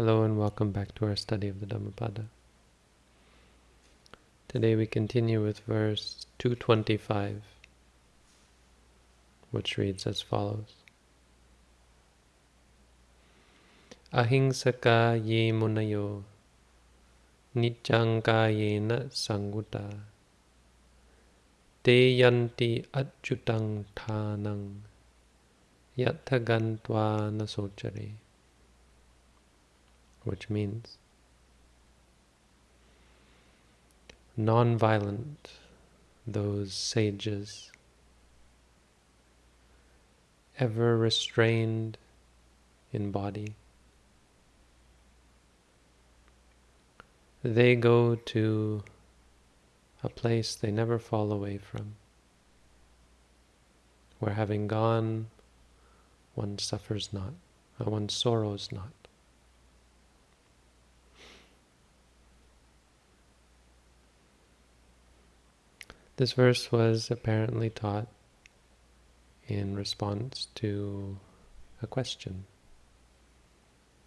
Hello and welcome back to our study of the Dhammapada. Today we continue with verse 225, which reads as follows. Ahingsaka ye munayo niccanga yena sanguta te yanti achyutang thanang yathagantva nasochare which means non-violent, those sages, ever restrained in body. They go to a place they never fall away from, where having gone, one suffers not, uh, one sorrows not. This verse was apparently taught in response to a question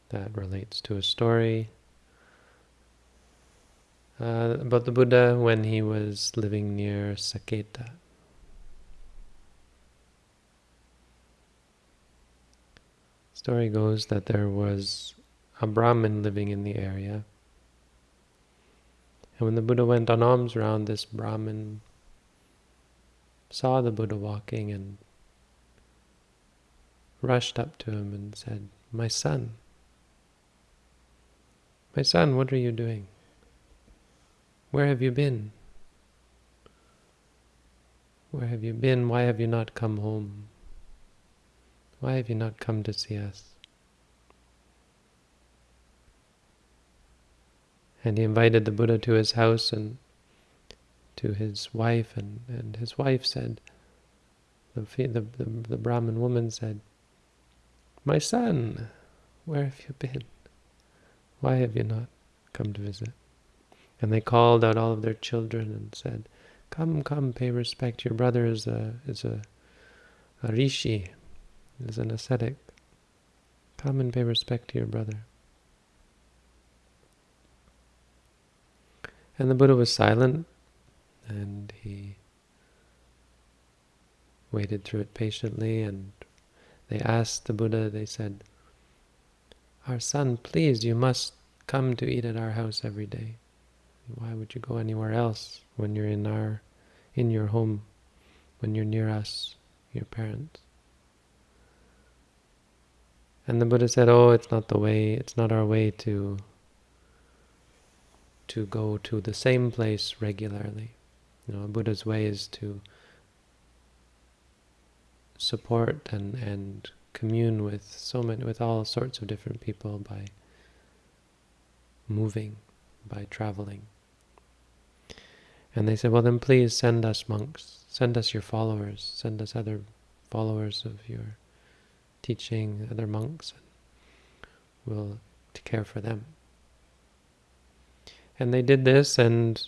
that relates to a story uh, about the Buddha when he was living near Saketa. Story goes that there was a Brahmin living in the area. And when the Buddha went on alms round, this Brahmin saw the Buddha walking and rushed up to him and said, My son, my son, what are you doing? Where have you been? Where have you been? Why have you not come home? Why have you not come to see us? And he invited the Buddha to his house and to his wife, and, and his wife said, the, the, the, the Brahmin woman said, My son, where have you been? Why have you not come to visit? And they called out all of their children and said, Come, come, pay respect. Your brother is a is a, a rishi, is an ascetic. Come and pay respect to your brother. And the Buddha was silent and he waited through it patiently and they asked the Buddha, they said, Our son, please, you must come to eat at our house every day. Why would you go anywhere else when you're in our, in your home, when you're near us, your parents? And the Buddha said, oh, it's not the way, it's not our way to, to go to the same place regularly. You know, Buddha's way is to support and, and commune with so many, with all sorts of different people by moving, by traveling. And they said, well then please send us monks, send us your followers, send us other followers of your teaching, other monks, and we'll to care for them. And they did this, and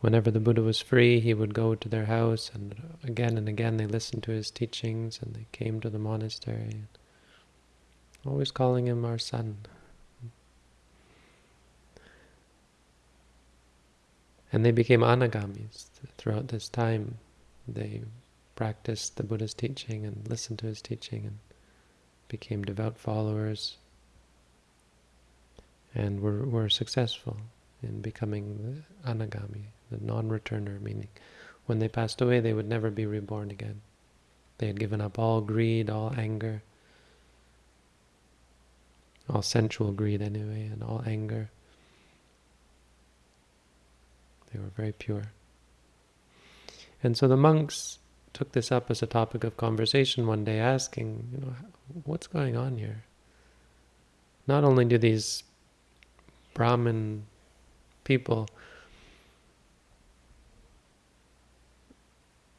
Whenever the Buddha was free, he would go to their house, and again and again they listened to his teachings, and they came to the monastery, always calling him our son. And they became anagamis throughout this time. They practiced the Buddha's teaching and listened to his teaching and became devout followers and were, were successful in becoming anagami, the non-returner, meaning when they passed away they would never be reborn again. They had given up all greed, all anger, all sensual greed anyway, and all anger. They were very pure. And so the monks took this up as a topic of conversation one day, asking, you know, what's going on here? Not only do these Brahmin people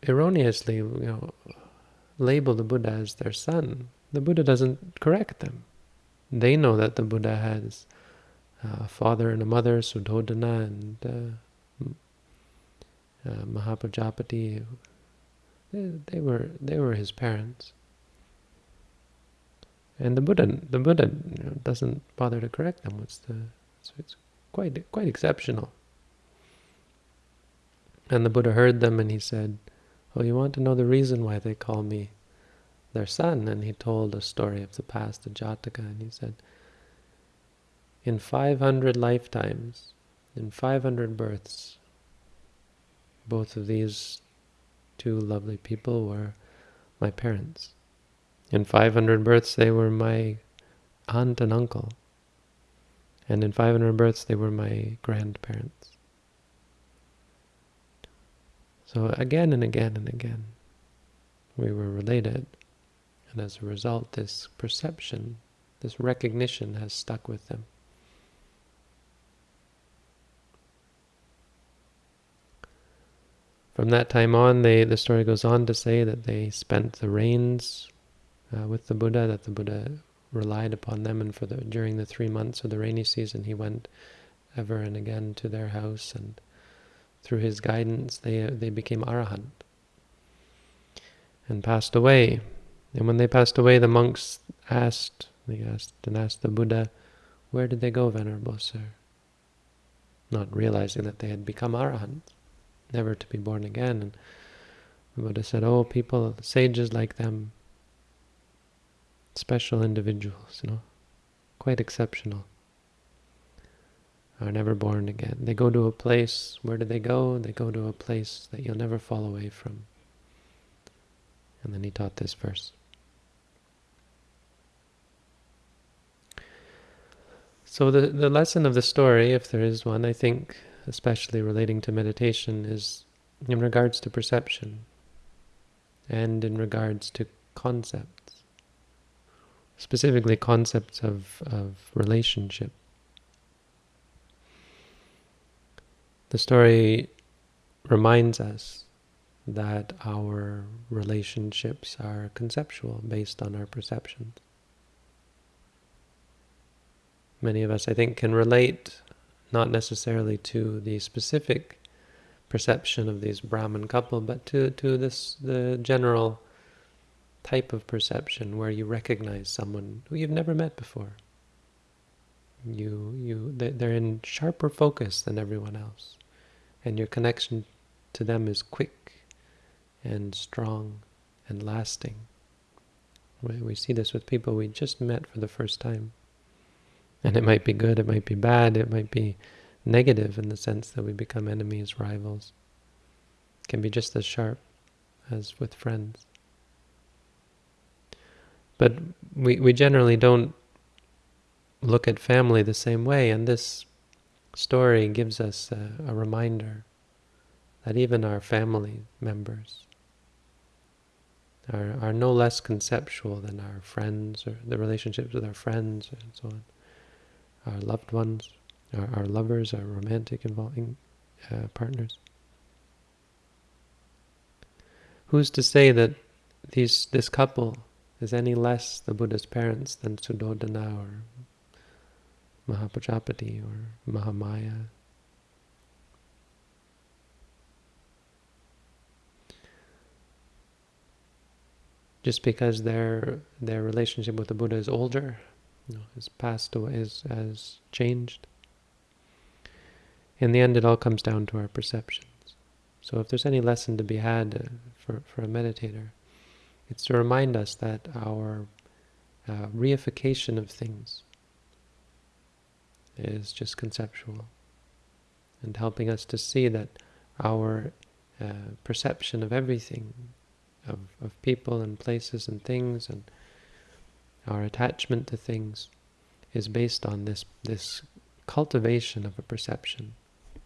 erroneously, you know, label the Buddha as their son. The Buddha doesn't correct them. They know that the Buddha has a father and a mother, Suddhodana and uh, uh, Mahaprajapati. They, they were they were his parents, And the Buddha, the Buddha you know, doesn't bother to correct them. It's the, so it's quite quite exceptional. And the Buddha heard them and he said, "Oh, you want to know the reason why they call me their son?" And he told a story of the past of Jataka, and he said, "In 500 lifetimes, in 500 births, both of these two lovely people were my parents." In 500 births, they were my aunt and uncle. And in 500 births, they were my grandparents. So again and again and again, we were related. And as a result, this perception, this recognition has stuck with them. From that time on, they, the story goes on to say that they spent the rains uh, with the Buddha, that the Buddha relied upon them, and for the during the three months of the rainy season, he went ever and again to their house, and through his guidance, they they became arahant and passed away. And when they passed away, the monks asked, they asked and asked the Buddha, "Where did they go, Venerable Sir?" Not realizing that they had become arahants, never to be born again. And the Buddha said, "Oh, people, sages like them." special individuals, you know, quite exceptional, are never born again. They go to a place, where do they go? They go to a place that you'll never fall away from. And then he taught this verse. So the, the lesson of the story, if there is one, I think, especially relating to meditation, is in regards to perception and in regards to concepts, specifically concepts of, of relationship. The story reminds us that our relationships are conceptual, based on our perceptions. Many of us, I think, can relate not necessarily to the specific perception of these Brahman couple, but to, to this the general type of perception where you recognize someone who you've never met before. You, you, they're in sharper focus than everyone else, and your connection to them is quick and strong and lasting. We see this with people we just met for the first time. And it might be good, it might be bad, it might be negative in the sense that we become enemies, rivals. It can be just as sharp as with friends. But we, we generally don't look at family the same way, and this story gives us a, a reminder that even our family members are, are no less conceptual than our friends or the relationships with our friends and so on. Our loved ones, our, our lovers, our romantic involving uh, partners. Who's to say that these this couple is any less the Buddha's parents than Suddhodana or Mahapajapati or Mahamaya. Just because their their relationship with the Buddha is older, you know, has passed away, has, has changed. In the end, it all comes down to our perceptions. So if there's any lesson to be had uh, for, for a meditator, it's to remind us that our uh, reification of things is just conceptual. And helping us to see that our uh, perception of everything, of, of people and places and things and our attachment to things is based on this, this cultivation of a perception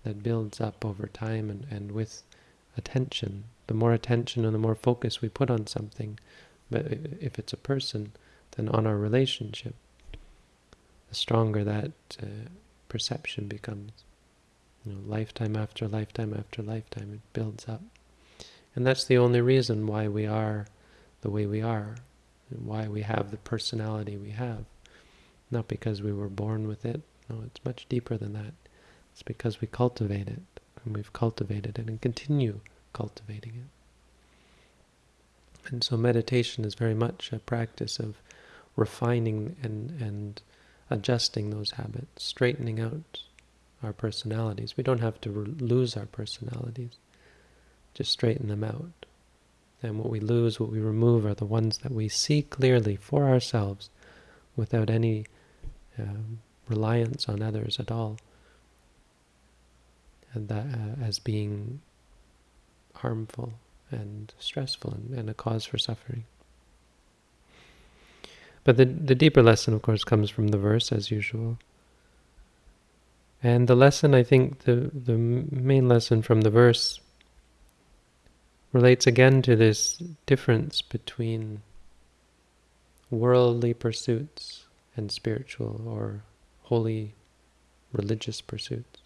that builds up over time and, and with attention. The more attention and the more focus we put on something, but if it's a person, then on our relationship, the stronger that uh, perception becomes. You know, lifetime after lifetime after lifetime, it builds up. And that's the only reason why we are the way we are, and why we have the personality we have. Not because we were born with it. No, it's much deeper than that. It's because we cultivate it, and we've cultivated it and continue cultivating it. And so meditation is very much a practice of refining and, and adjusting those habits, straightening out our personalities. We don't have to lose our personalities, just straighten them out. And what we lose, what we remove, are the ones that we see clearly for ourselves without any um, reliance on others at all, and that uh, as being harmful and stressful and, and a cause for suffering. But the, the deeper lesson, of course, comes from the verse, as usual. And the lesson, I think, the, the main lesson from the verse relates again to this difference between worldly pursuits and spiritual or holy religious pursuits.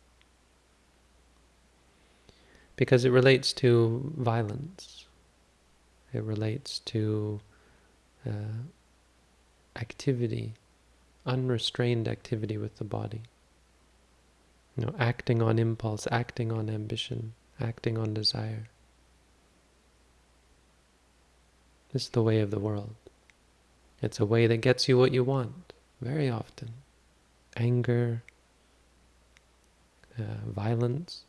Because it relates to violence. It relates to uh, activity, unrestrained activity with the body. You know, acting on impulse, acting on ambition, acting on desire. This is the way of the world. It's a way that gets you what you want, very often. Anger, uh, violence.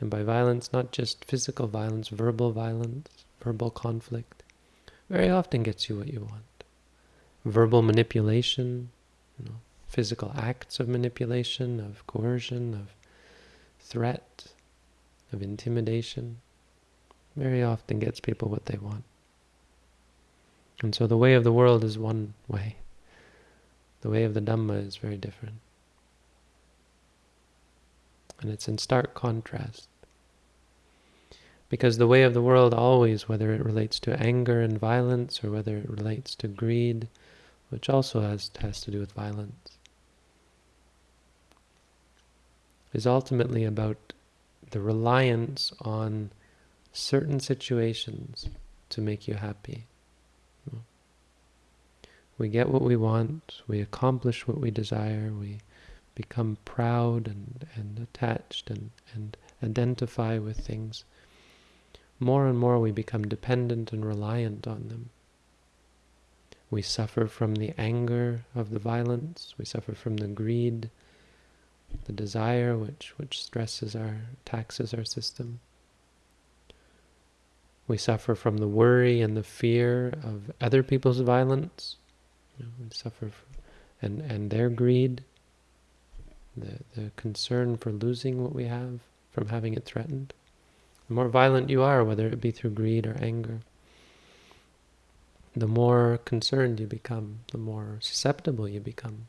And by violence, not just physical violence, verbal violence, verbal conflict, very often gets you what you want verbal manipulation, you know, physical acts of manipulation, of coercion, of threat, of intimidation, very often gets people what they want. And so the way of the world is one way. The way of the Dhamma is very different. And it's in stark contrast. Because the way of the world always, whether it relates to anger and violence, or whether it relates to greed, which also has, has to do with violence, is ultimately about the reliance on certain situations to make you happy. We get what we want, we accomplish what we desire, we become proud and, and attached and, and identify with things. More and more we become dependent and reliant on them. We suffer from the anger of the violence. We suffer from the greed, the desire which, which stresses our, taxes our system. We suffer from the worry and the fear of other people's violence. We suffer from, and, and their greed, the, the concern for losing what we have, from having it threatened. The more violent you are, whether it be through greed or anger, the more concerned you become, the more susceptible you become.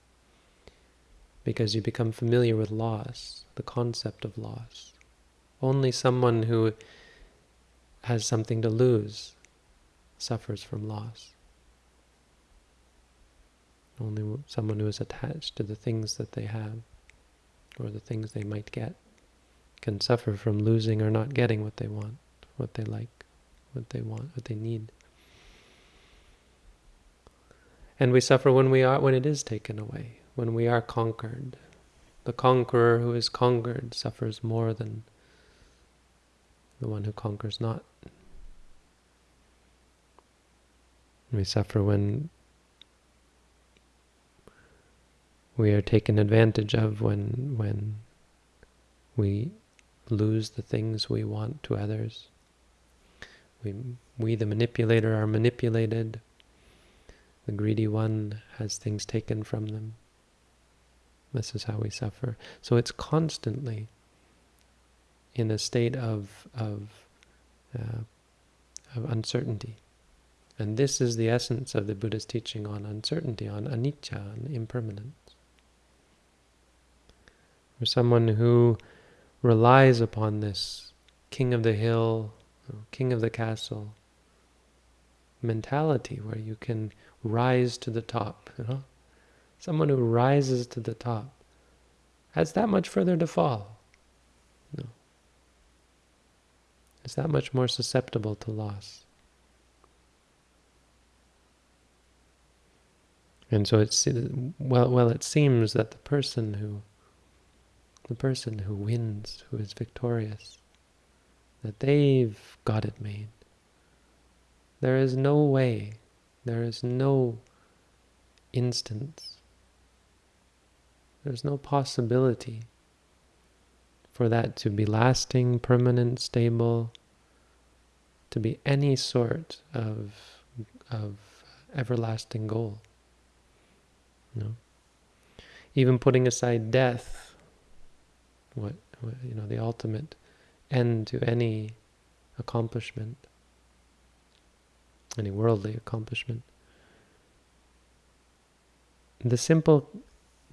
Because you become familiar with loss, the concept of loss. Only someone who has something to lose suffers from loss. Only someone who is attached to the things that they have or the things they might get can suffer from losing or not getting what they want, what they like, what they want, what they need. And we suffer when we are when it is taken away, when we are conquered. The conqueror who is conquered suffers more than the one who conquers not. We suffer when we are taken advantage of when when we lose the things we want to others. We, we the manipulator, are manipulated. The greedy one has things taken from them. This is how we suffer. So it's constantly in a state of, of, uh, of uncertainty. And this is the essence of the Buddha's teaching on uncertainty, on anicca, on impermanence. For someone who relies upon this king of the hill, king of the castle mentality where you can rise to the top, you know? Someone who rises to the top has that much further to fall. No. Is that much more susceptible to loss. And so it's well well it seems that the person who the person who wins, who is victorious, that they've got it made. There is no way there is no instance. There's no possibility for that to be lasting, permanent, stable, to be any sort of, of everlasting goal. Know? Even putting aside death, what, what you know, the ultimate end to any accomplishment, any worldly accomplishment. The simple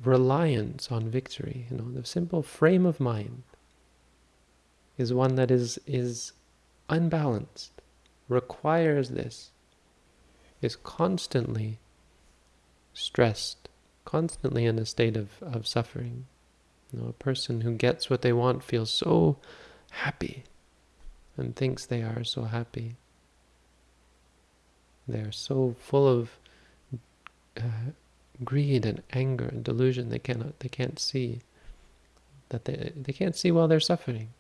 reliance on victory, you know, the simple frame of mind is one that is is unbalanced, requires this, is constantly stressed, constantly in a state of, of suffering. You know, a person who gets what they want feels so happy and thinks they are so happy. They are so full of uh, greed and anger and delusion they cannot they can't see that they they can't see while they're suffering.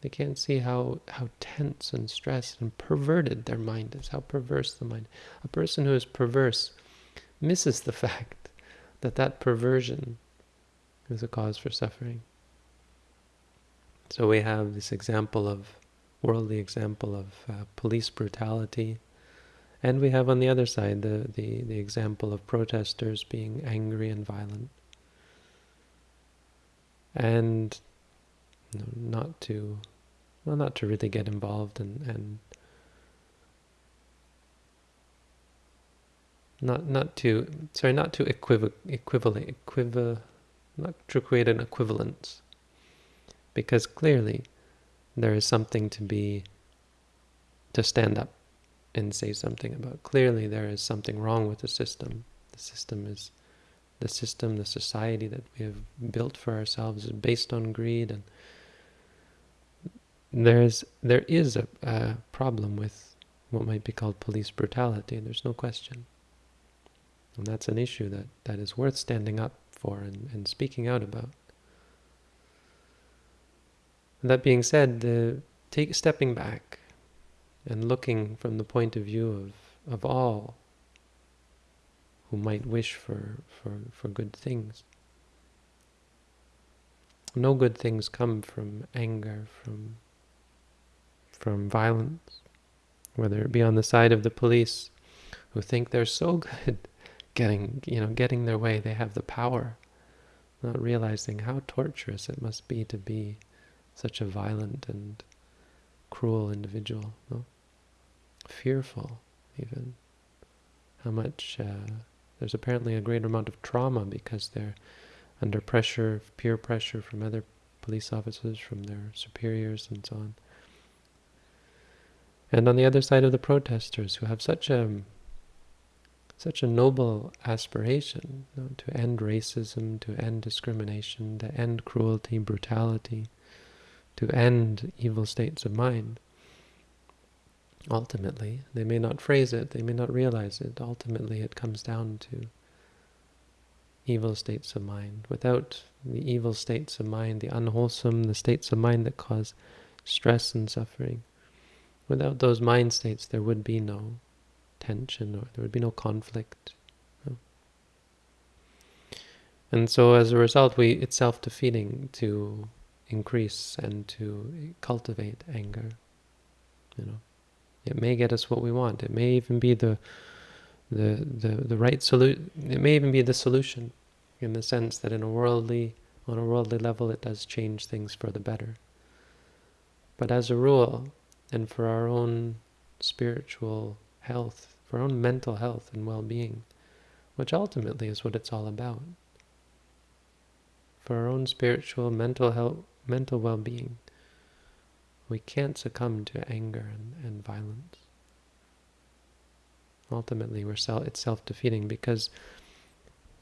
They can't see how how tense and stressed and perverted their mind is, how perverse the mind. A person who is perverse misses the fact that that perversion is a cause for suffering. So we have this example of worldly example of uh, police brutality and we have on the other side the, the, the example of protesters being angry and violent. And not to, well, not to really get involved and, and not not to sorry not to equiv equivalent equiv not to create an equivalence because clearly there is something to be to stand up and say something about. Clearly, there is something wrong with the system. The system is the system, the society that we have built for ourselves is based on greed, and there's there is a, a problem with what might be called police brutality. There's no question, and that's an issue that that is worth standing up for and, and speaking out about. that being said, the take stepping back and looking from the point of view of, of all who might wish for, for, for good things. No good things come from anger, from, from violence, whether it be on the side of the police who think they're so good getting, you know, getting their way, they have the power, not realizing how torturous it must be to be such a violent and cruel individual, no? fearful even. How much uh, there's apparently a greater amount of trauma because they're under pressure, peer pressure from other police officers, from their superiors and so on. And on the other side of the protesters who have such a such a noble aspiration you know, to end racism, to end discrimination, to end cruelty, brutality, to end evil states of mind. Ultimately, they may not phrase it, they may not realize it. Ultimately, it comes down to evil states of mind. Without the evil states of mind, the unwholesome, the states of mind that cause stress and suffering, without those mind states, there would be no tension or there would be no conflict. No? And so as a result, we it's self-defeating to increase and to cultivate anger. You know, it may get us what we want. It may even be the the the, the right solution. It may even be the solution, in the sense that in a worldly on a worldly level, it does change things for the better. But as a rule, and for our own spiritual health, for our own mental health and well-being, which ultimately is what it's all about. For our own spiritual, mental health, mental well-being, we can't succumb to anger and, and violence. Ultimately, we're self, it's self-defeating because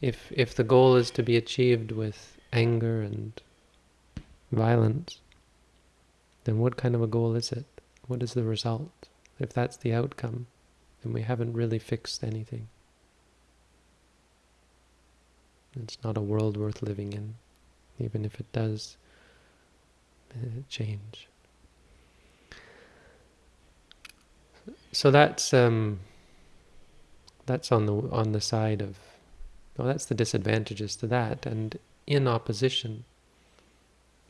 if if the goal is to be achieved with anger and violence, then what kind of a goal is it? What is the result? If that's the outcome, then we haven't really fixed anything. It's not a world worth living in, even if it does change. So that's um, that's on the on the side of Well, that's the disadvantages to that. And in opposition,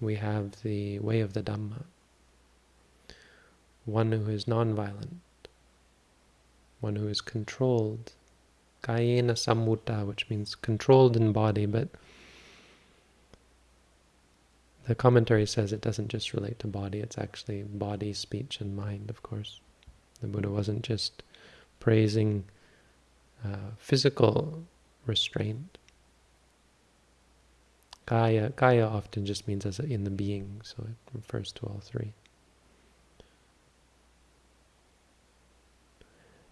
we have the way of the Dhamma. One who is non-violent, one who is controlled, kayena samutta, which means controlled in body, but the commentary says it doesn't just relate to body, it's actually body, speech, and mind, of course. The Buddha wasn't just praising uh, physical restraint. Kaya, kaya often just means as in the being, so it refers to all three.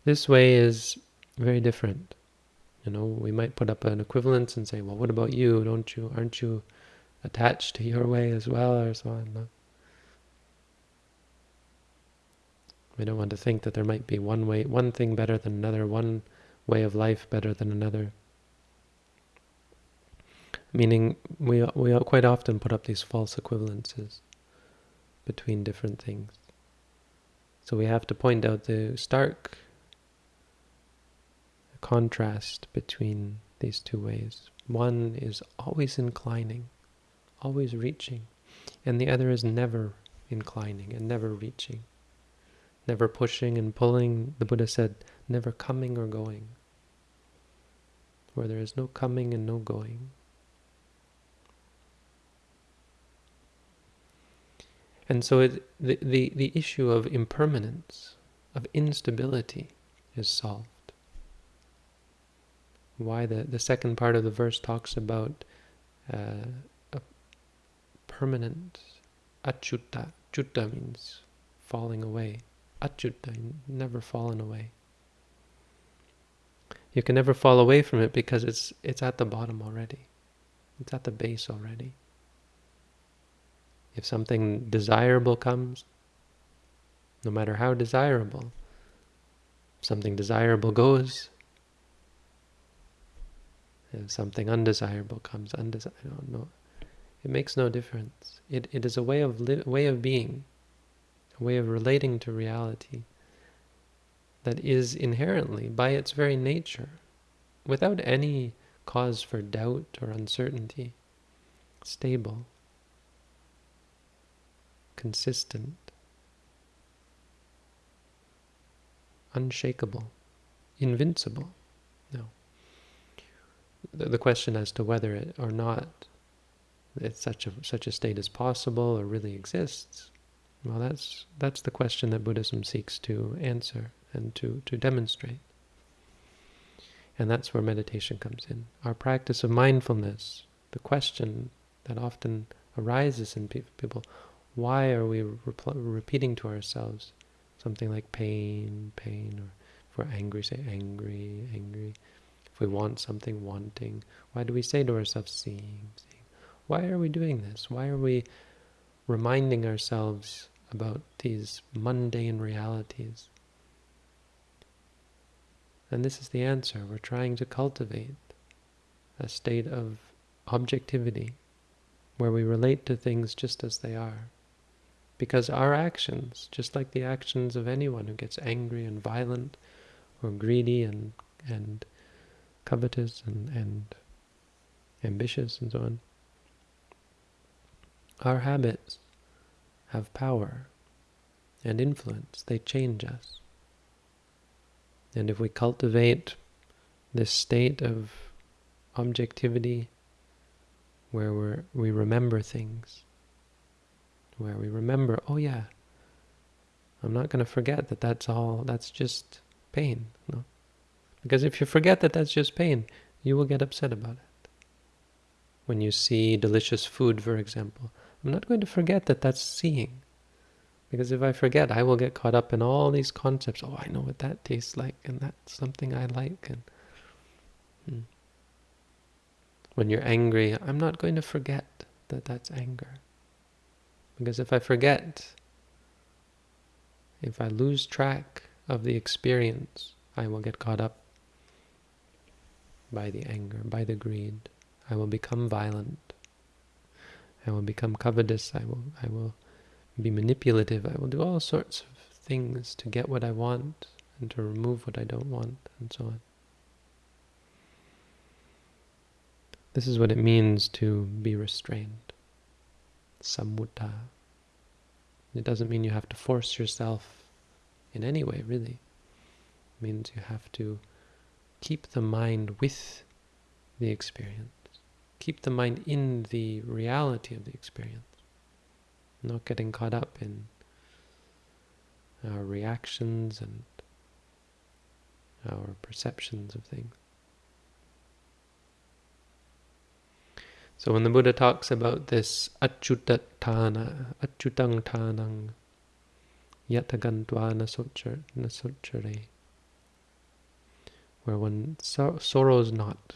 This way is very different. You know, we might put up an equivalence and say, well, what about you? Don't you, aren't you attached to your way as well, or so on? We don't want to think that there might be one way, one thing better than another, one way of life better than another. Meaning, we we quite often put up these false equivalences between different things. So we have to point out the stark contrast between these two ways. One is always inclining, always reaching, and the other is never inclining and never reaching, never pushing and pulling. The Buddha said, never coming or going, where there is no coming and no going. And so it, the, the, the issue of impermanence, of instability, is solved why the, the second part of the verse talks about uh, permanent achyuta. Chutta means falling away. Achyuta, never fallen away. You can never fall away from it because it's it's at the bottom already. It's at the base already. If something desirable comes, no matter how desirable, something desirable goes, if something undesirable comes, undesirable, no, it makes no difference. It, it is a way of way of being, a way of relating to reality that is inherently, by its very nature, without any cause for doubt or uncertainty, stable, consistent, unshakable, invincible the, the question as to whether it or not it's such a such a state is possible or really exists. Well, that's that's the question that Buddhism seeks to answer and to to demonstrate. And that's where meditation comes in. Our practice of mindfulness, the question that often arises in people, why are we repeating to ourselves something like pain, pain, or if we're angry, say angry, angry. If we want something, wanting. Why do we say to ourselves, seeing, seeing? Why are we doing this? Why are we reminding ourselves about these mundane realities? And this is the answer. We're trying to cultivate a state of objectivity where we relate to things just as they are. Because our actions, just like the actions of anyone who gets angry and violent or greedy and, and covetous and, and ambitious and so on. Our habits have power and influence. They change us. And if we cultivate this state of objectivity where we we remember things, where we remember, oh yeah, I'm not going to forget that that's all, that's just pain. No? Because if you forget that that's just pain, you will get upset about it. When you see delicious food, for example, I'm not going to forget that that's seeing. Because if I forget, I will get caught up in all these concepts. Oh, I know what that tastes like, and that's something I like. And hmm. When you're angry, I'm not going to forget that that's anger. Because if I forget, if I lose track of the experience, I will get caught up by the anger, by the greed. I will become violent. I will become covetous. I will, I will be manipulative. I will do all sorts of things to get what I want and to remove what I don't want, and so on. This is what it means to be restrained. Samutta. It doesn't mean you have to force yourself in any way, really. It means you have to keep the mind with the experience. Keep the mind in the reality of the experience. Not getting caught up in our reactions and our perceptions of things. So when the Buddha talks about this achyutatthana, achyutang tanang, yatagantva nasochare, where one sor sorrows not,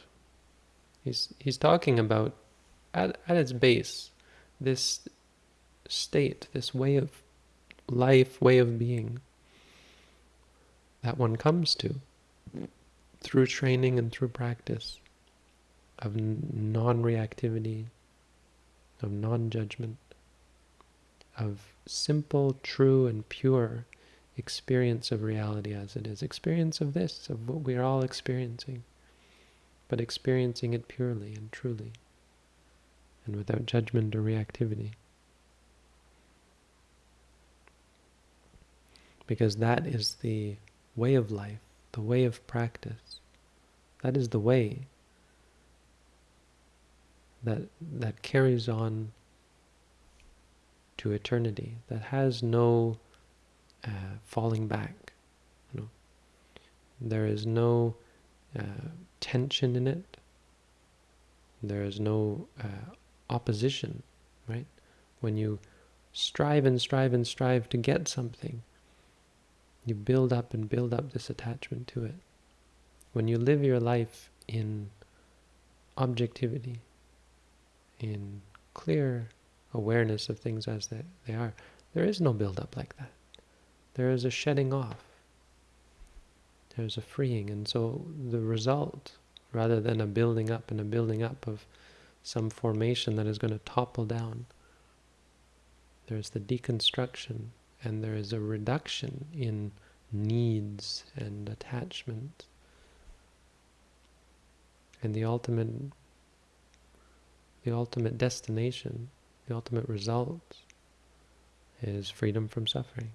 he's, he's talking about, at, at its base, this state, this way of life, way of being that one comes to through training and through practice of non-reactivity, of non-judgment, of simple, true, and pure experience of reality as it is. Experience of this, of what we are all experiencing, but experiencing it purely and truly, and without judgment or reactivity. Because that is the way of life, the way of practice. That is the way that that carries on to eternity, that has no uh, falling back. You know, there is no uh, tension in it. There is no uh, opposition, right? When you strive and strive and strive to get something, you build up and build up this attachment to it. When you live your life in objectivity, in clear awareness of things as they, they are, there is no build-up like that. There is a shedding off. There's a freeing. And so the result, rather than a building up and a building up of some formation that is going to topple down, there's the deconstruction and there is a reduction in needs and attachment. And the ultimate the ultimate destination, the ultimate result is freedom from suffering.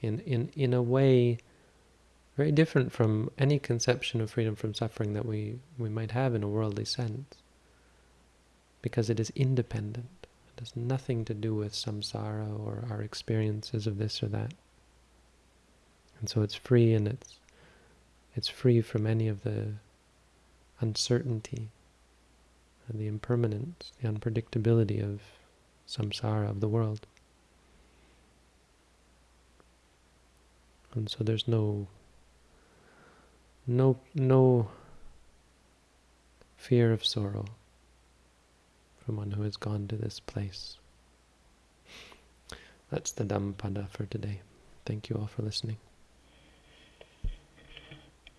In, in, in a way very different from any conception of freedom from suffering that we, we might have in a worldly sense, because it is independent. It has nothing to do with samsara or our experiences of this or that. And so it's free and it's it's free from any of the uncertainty and the impermanence, the unpredictability of samsara, of the world. And so there's no no no fear of sorrow from one who has gone to this place. That's the Dhammapada for today. Thank you all for listening.